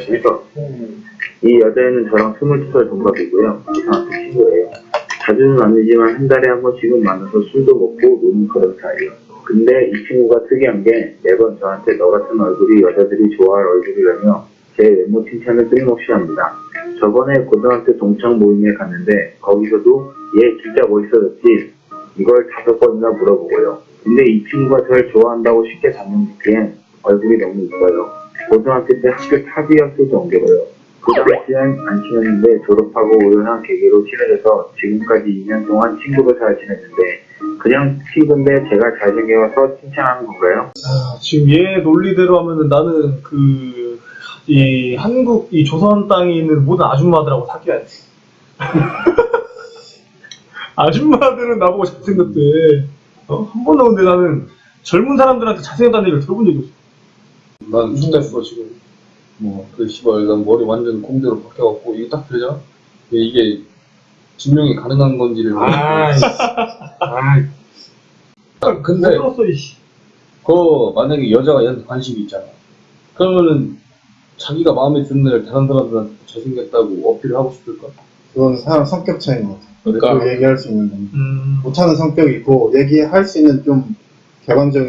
안녕하십니까. 이 여자애는 저랑 22살 동갑이고요. 고등학교 친구예요. 자주는 아니지만 한 달에 한 번씩은 만나서 술도 먹고 노는 그런 사이예요. 근데 이 친구가 특이한 게 매번 저한테 너 같은 얼굴이 여자들이 좋아할 얼굴이라며 제 외모 칭찬을 끊임없이 합니다. 저번에 고등학교 동창 모임에 갔는데 거기서도 얘 진짜 멋있어졌지? 이걸 다섯 번이나 물어보고요. 근데 이 친구가 저를 좋아한다고 쉽게 단정 짓기엔 얼굴이 너무 이뻐요. 고등학교 때 학교 탑이었을 정도로요. 그 당시엔 안 친했는데 졸업하고 우연한 계기로 친해져서 지금까지 2년 동안 친구로 잘 지냈는데 그냥 친구인데 제가 잘생겨서 칭찬하는 건가요? 아, 지금 얘 논리대로 하면은 나는 그, 이 한국, 이 조선 땅에 있는 모든 아줌마들하고 사귀어야지. 아줌마들은 나보고 잘생겼대. 어? 한 번도 근데 나는 젊은 사람들한테 잘생겼다는 얘기를 들어본 적이 없어. 난 죽겠어 지금 뭐그 씨발 난 머리 완전 공대로 바뀌어갖고 이게 딱 들잖아 이게- 증명이 가능한 건지를 아, 아, 근데 이씨. 그 만약에 여자가 얘한테 관심이 있잖아 그러면은 자기가 마음에 드는 애를 다른 사람들한테 잘생겼다고 어필을 하고 싶을까? 그건 사람 성격 차이인 것 같아. 그러니까 그 얘기할 수 있는 건. 음. 못하는 성격이 있고, 얘기할 수 있는 좀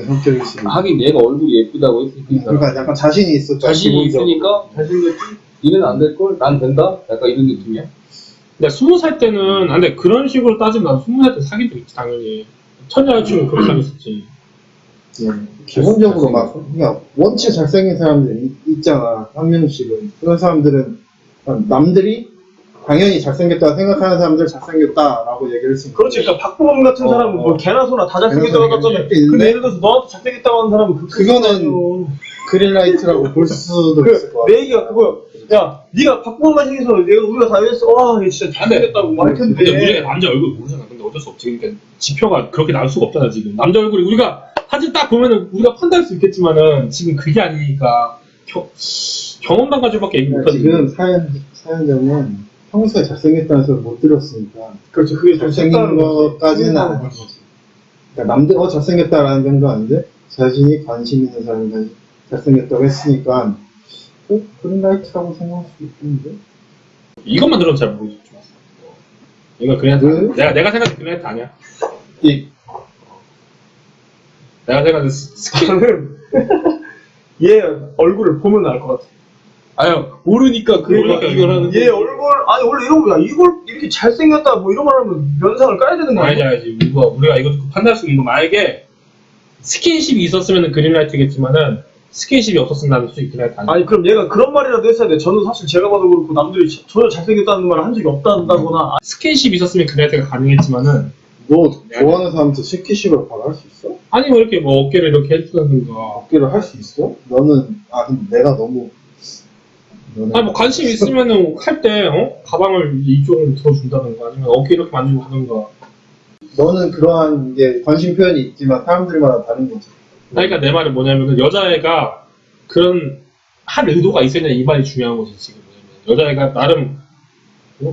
성격일 수 있고. 하긴 얘가 얼굴이 예쁘다고 했으니까 그러니까 약간 자신이 거야, 자신이 기본적으로. 있으니까 잘생겼지 니는 안 될 걸? 난 된다? 약간 이런 느낌이야 근데 스무 살 때는, 아, 근데 그런 식으로 따지면 난 스무 살 때 사귄 적 있지, 당연히. 첫 여자친구 그렇게 사귀었었지. 예. 기본적으로 막, 그냥 원체 잘생긴 사람들 이- 있잖아. 한 명씩은. 그런 사람들은 남들이 당연히 잘생겼다 생각하는 사람들 잘생겼다라고 얘기를 했으니까. 그렇지. 그러니까 박보검 같은 어, 사람은 뭐 어. 개나 소나 다 잘생겼다고 개나 소나 하잖아. 있는데 근데 예를 들어서 너한테 잘생겼다고 하는 사람은 그 그거는 그린라이트라고 볼 수도 있을 것 그, 같아. 내 얘기가 그거 야 네가 박보검만 생겨서 내가 우리가 다 이랬어 와 얘 진짜 잘생겼다고 말할 텐데 근데 우리가 남자 얼굴 모르잖아. 근데 어쩔 수 없지. 그러니까 지표가 그렇게 나올 수가 없잖아, 지금. 남자 얼굴이 우리가 사진 딱 보면은 우리가 판단할 수 있겠지만은 지금 그게 아니니까 겨, 경험담 가지고밖에 얘기 못하지. 지금 사연, 사연자는 평소에 잘생겼다는 소리 못 들었으니까 그렇죠 그게 좀 잘생긴. 것까지는 아닌 거지. 그러니까 남들 어 잘생겼다라는 정도 아닌데 자신이 관심 있는 사람이 잘생겼다고 했으니까 어, 그린라이트라고 생각할 수 있겠는데? 이것만 들어도 잘 모르겠어. 이거 그냥 왜? 내가 내가 생각한 그냥 아니야. 이 내가 생각한 스- 스킨 저는 얘 얼굴을 보면 알 것 같아. 아유 모르니까 그 모르니까 이걸 하는 얘 얼굴 아니 원래 이런 거야. 이걸 이렇게 잘생겼다 뭐 이런 말 하면 면상을 까야 되는 거 알지 아니야? 알지. 우리가 우리가 이거 판단할 수 있는 거 만약에 스킨십이 있었으면 green light겠지만은 스킨십이 없었으면 나는 솔직히 green light 아니야. 아니 그럼 얘가 그런 말이라도 했어야 돼. 저는 사실 제가 봐도 그렇고 남들이 저- 전혀 잘생겼다는 말을 한 적이 없다거나 스킨십이 있었으면 green light가 가능했지만은 너 좋아하는 사람한테 스킨십을 바로 할 수 있어? 아니 뭐 이렇게 뭐 어깨를 이렇게 해주던가 어깨를 할 수 있어? 너는 아 근데 내가 너무 아니 뭐 관심 있으면은 할때 어? 가방을 이쪽으로 들어준다던가 아니면 어깨 이렇게 만지고 하던가 너는 그러한 게 관심 표현이 있지만 사람들마다 다른 거지. 그러니까 내 말은 뭐냐면은 여자애가 그런 할 의도가 있었냐 이 말이 중요한 거지 지금 뭐냐면 여자애가 나름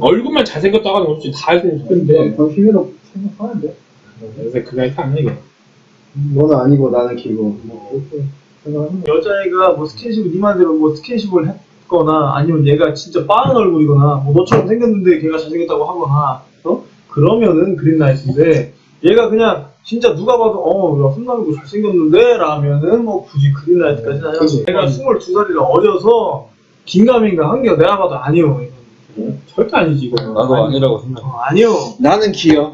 얼굴만 잘생겼다고 하는 거지 다할수 있는데 관심이라고 생각하는데. 그래서 그라이트 아니야 이게 너는 아니고 나는 기고 뭐 그렇게 생각하는 거. 여자애가 뭐 스킨십을 네 말대로 뭐 스킨십을 했 거나 아니면 얘가 진짜 빠른 얼굴이거나 뭐 너처럼 생겼는데 걔가 잘생겼다고 하거나 어? 그러면은 그린라이트인데 얘가 그냥 진짜 누가 봐도 어야 손남이고 잘생겼는데 라면은 뭐 굳이 그린라이트까지는 아니라. 얘가 22살이라 어려서 긴가민가 한게 내가 봐도 아니요. 절대 아니지 이거 나도 아니라고 생각해 어, 아니요 나는 기여.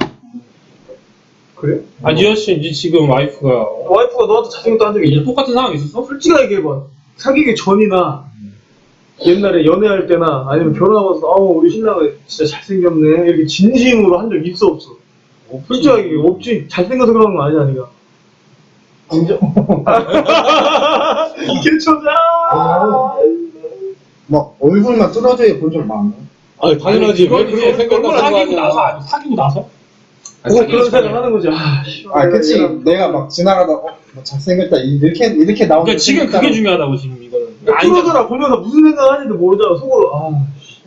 그래? 아 니어 씨 이제 지금 와이프가 와이프가 너한테 잘생겼다 한 적이 이제 있냐? 똑같은 상황 있었어? 솔직하게 얘기해봐. 사귀기 전이나 옛날에 연애할 때나 아니면 결혼하고 나서 아우 우리 신랑은 진짜 잘생겼네 이렇게 진심으로 한 적 있어 없어? 솔직하게 얘기해. 없지 잘생겨서 그러는 거 아니야 니가 인정? 개초자 막 얼굴만 뚫어져야 본적 많아. 아니 당연하지 왜 생각하는 거 사귀고 나서 아니, 사귀고 나서? 뭐 그런. 생각 하는 거지 아, 아, 그치. 내가 막 지나가다, 어, 뭐 잘생겼다. 이렇게, 이렇게 나오는 그러니까 지금 그게 중요하다고 지금 이거는 아니, 프로들아 보면서 무슨 생각 하는지도 모르잖아 속으로 아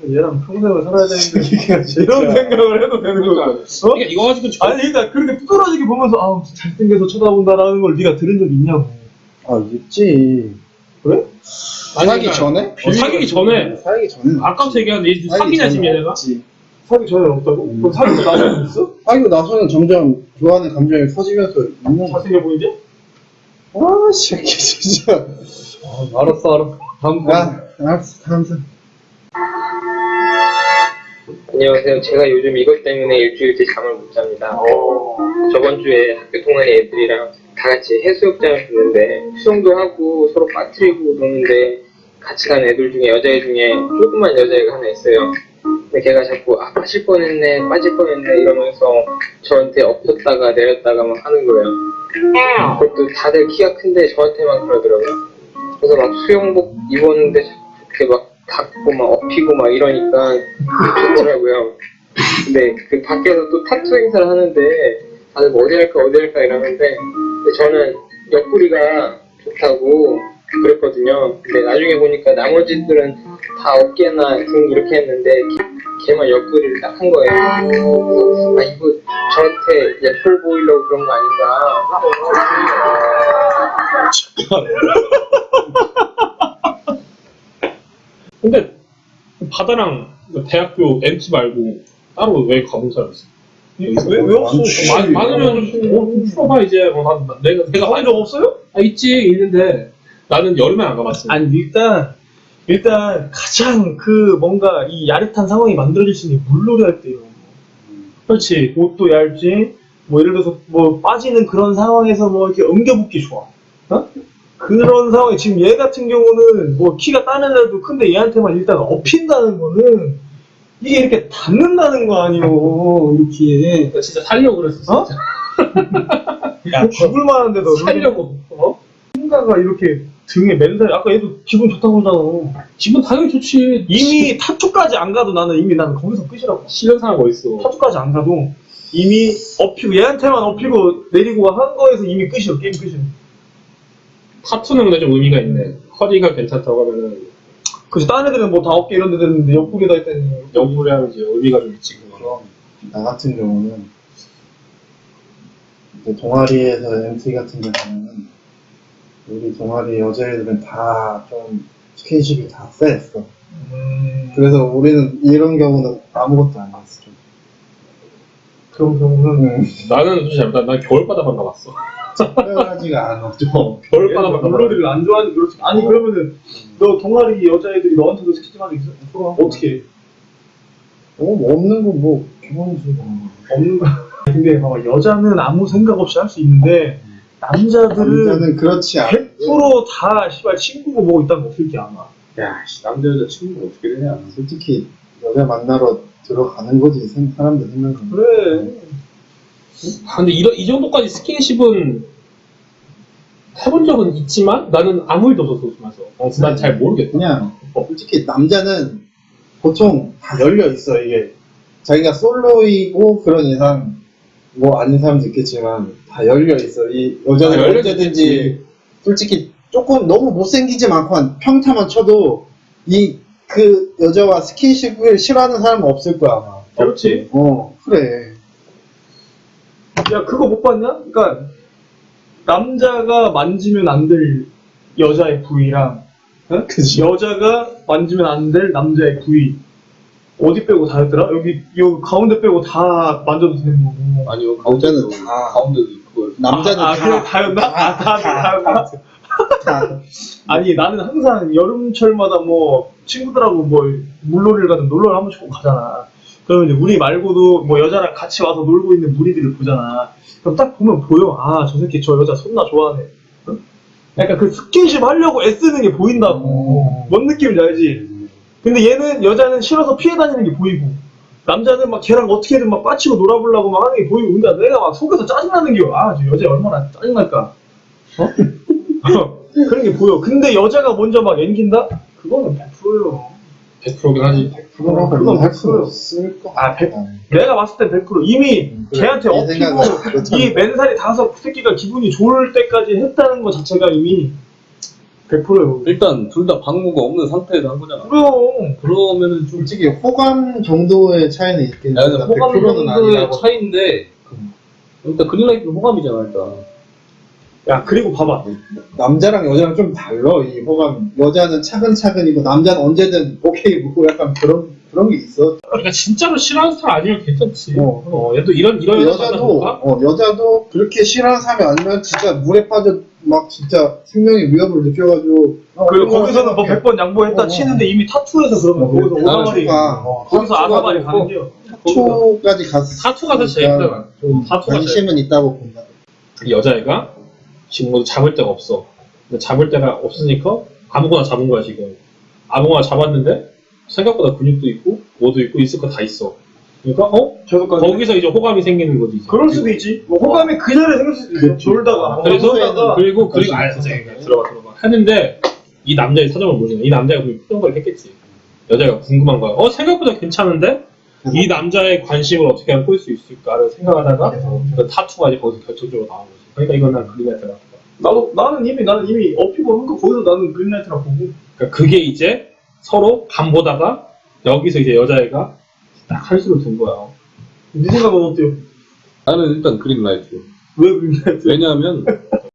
얘랑 평생을 살아야 되는데 이런 생각을 해도 되는 거야 그러니까, 어? 그러니까 이거 가지고 지금 아니 그러니까 그렇게 뚜드러지게 보면서 아 잘생겨서 쳐다본다라는 걸 네가 들은 적 있냐고 아, 있지. 아니, 사기 그러니까 전에? 어, 사귀기 전에 사기 전에. 아까부터 얘기하는데 얘 사귀냐 지금 얘네가? 사기 전에 없다고? 그럼 사귀고 나서 있어? 사귀고 나서는 점점 좋아하는 감정이 커지면서 있는. 잘생겨 보이지? 아, 새끼, 진짜. 아, 알았어, 알았어. 다음 거. 아, 알았어, 다음 사람. 안녕하세요. 제가 요즘 이것 때문에 일주일째 잠을 못 잡니다. 저번 주에 학교 동아리 애들이랑 다 같이 해수욕장을 갔는데 수영도 하고 서로 빠뜨리고 노는데 같이 간 애들 중에 여자애 중에 조그만 여자애가 하나 있어요. 근데 걔가 자꾸 아 빠질 뻔했네 빠질 뻔했네 이러면서 저한테 엎었다가 내렸다가 막 하는 거예요. 그것도 다들 키가 큰데 저한테만 그러더라고요. 그래서 막 수영복 입었는데 그렇게 막 닿고 막 엎이고 막 이러니까 좋더라고요. 근데 그 밖에서 또 타투 행사를 하는데 다들 뭐 어디 할까 어디 할까 이러는데 근데 저는 옆구리가 좋다고 그랬거든요. 근데 나중에 보니까 나머지들은 다 어깨나 등 이렇게 했는데 걔- 걔만 옆구리를 딱 한 거예요. 아 이거 저한테 예쁠 보이려고 그런 거 아닌가. 근데 바다랑 대학교 MT 말고 따로 왜 가본 사람 있어? 왜, 왜 없어? 많, 많으면 풀어봐 이제 어, 난, 난 내가 내가 가본 적 없어요? 아 있지 있는데 나는 여름에 안 가봤어. 아니 일단 일단 가장 그 뭔가 이 야릇한 상황이 만들어질 수 있는 게 물놀이 할 때요. 그렇지 옷도 얇지 뭐 예를 들어서 뭐 빠지는 그런 상황에서 뭐 이렇게 엉겨붙기 좋아. 어? 그런 상황에 지금 얘 같은 경우는 뭐 키가 다른 애도 큰데 얘한테만 일단 엎힌다는 거는 이게 이렇게 닿는다는 거 아니오 이렇게 나 진짜 살려고 그랬어. 어? 진짜. 야 죽을 만한데 너 살려고. 어? 뭔가가 이렇게 등에 맨살 아까 얘도 기분 좋다고 그러잖아. 기분 당연히 좋지. 이미 타투까지 안 가도 나는 이미 나는 거기서 끝이라고. 실현 사람 어딨어. 타투까지 안 가도 이미 엎히고 얘한테만 엎히고 내리고 한 거에서 이미 끝이야 게임 끝이야. 타투는 근데 좀 의미가 있네. 허리가 괜찮다고 하면은 그래서 다른 애들은 뭐 다 어깨 이런 데 됐는데 옆구리다 했더니 영물이 하면 이제 의미가 좀 있지. 그거는. 나 같은 경우는 이제 동아리에서 MT 같은 경우는 우리 동아리 여자애들은 다 좀 스킨십이 다 셌어. 음, 그래서 우리는 이런 경우는 아무것도 안. 좀. 그런 경우는 응. 나는 솔직히 잘못한 난 겨울바다만 가봤어. 특별하지가 않아. 어, 가봤어. 물놀이를 안 좋아하는 그렇지. 아니 그러면은 너 동아리 여자애들이 너한테도 스킨십 한적 있어? 어떻게? 해? 어, 뭐 없는 거뭐 기본이지. 없는 거. 근데 봐봐 여자는 아무 생각 없이 할 수 있는데 남자들은 남자는 그렇지 않아. 100%다 씨발 친구고 뭐 있다는 거 어떻게 아나? 야, 씨, 남자 여자 친구 어떻게 되냐. 솔직히 여자 만나러 들어가는 거지 생- 사람들 생각은. 그래. 아, 근데 이런, 이 정도까지 스킨십은 해본 적은 있지만 나는 아무 일도 없었어, 웃으면서. 어, 난잘 모르겠다. 그냥 솔직히 남자는 보통 다 열려 있어 이게 자기가 솔로이고 그런 이상 뭐 아닌 사람도 있겠지만 다 열려 있어 이 여자는 아, 언제든지 솔직히 조금 너무 못생기지 않고 한 평타만 쳐도 이 그 여자와 스킨십을 싫어하는 사람은 없을 거야 아마 그렇지. 어 그래 야 그거 못 봤냐? 그러니까 남자가 만지면 안 될 여자의 부위랑 어? 그치. 여자가 만지면 안 될 남자의 부위 어디 빼고 다였더라? 여기 요 가운데 빼고 다 만져도 되는 거고. 아니요, 남자는 가운데도, 다. 가운데도 그걸. 남자는 아, 아, 다, 다였나? 아, 다, 다였나? 다. 아니 나는 항상 여름철마다 뭐 친구들하고 뭐 물놀이를 가든 놀러를 한 번씩 꼭 가잖아. 그러면 이제 우리 말고도 뭐 여자랑 같이 와서 놀고 있는 무리들을 보잖아. 그럼 딱 보면 보여. 아 저 새끼 저 여자 손나 좋아하네. 어? 약간 그 스킨십 하려고 애쓰는 게 보인다고. 뭔 느낌인지 알지? 근데 얘는 여자는 싫어서 피해 다니는 게 보이고 남자는 막 걔랑 어떻게든 막 빠치고 놀아보려고 막 하는 게 보이고 그러니까 내가 막 속에서 짜증나는 게 아 저 여자 얼마나 짜증날까 어? 그런 게 보여 근데 여자가 먼저 막 앵긴다? 그거는 100%예요 100%긴 하지. 그거라고 그건 할수 100%. 없을 거 아, 백- 내가 봤을 땐 100% 이미 그래, 걔한테 생각은 그렇잖아. 이 맨살이 닿아서 그 새끼가 기분이 좋을 때까지 했다는 것 자체가 이미 100%예요 일단 둘 다 방무가 없는 상태에서 한 거잖아. 그럼 그러면은 좀. 솔직히 호감 정도의 차이는 있긴 야, 근데 호감 100%는 정도의 차이인데, 일단 그린라이트는 호감이잖아, 일단. 야 그리고 봐봐 남자랑 여자랑 좀 달라 이 호감 여자는 차근차근이고 남자는 언제든 오케이 묻고 약간 그런 그런 게 있어 그러니까 진짜로 싫어하는 스타일 아니면 괜찮지. 어. 어, 얘도 이런 이런 여자 여자도? 어, 여자도 그렇게 싫어하는 사람이 아니면 진짜 물에 빠져 막 진짜 생명의 위협을 느껴가지고 어, 그리고 거기서는 뭐 생각해. 100번 양보했다 어. 치는데 이미 타투에서 그러면 어, 거기서 추가. 어, 거기서 아사발이 추가가 가는 게요 초까지 갔어 타투가 더 제일 힘들어. 좀 타투가 관심은 있다고 본다 이 여자애가 지금 모두 잡을 데가 없어. 근데 잡을 데가 없으니까 아무거나 잡은 거야 지금. 아무거나 잡았는데 생각보다 근육도 있고 뭐도 있고 있을 거 다 있어. 그러니까 어 저도까지 거기서 이제 호감이 생기는 거지. 이제. 그럴 수도 있지 뭐 호감이 그 전에 생길 수도 있어. 졸다가 그래서 놀다가 그리고 그리고 아 선생님 들어봐 들어봐 했는데 이 남자의 사정을 모르잖아. 이 남자가 그냥 표정을 했겠지. 여자가 궁금한 거야. 어 생각보다 괜찮은데 이 남자의 관심을 어떻게 하면 끌 수 있을까를 생각하다가 그 타투가 이제 거기서 결정적으로 나온 거지. 그러니까 이건 난 그린라이트라. 나도 나는 이미 나는 이미 어피고 한거 거기서 나는 그린라이트라고 보고 그러니까 그게 이제 서로 간 보다가 여기서 이제 여자애가 딱 한수를 둔 거야. 네 생각은 어때요? 나는 일단 그린라이트. 왜 그린라이트? 왜냐하면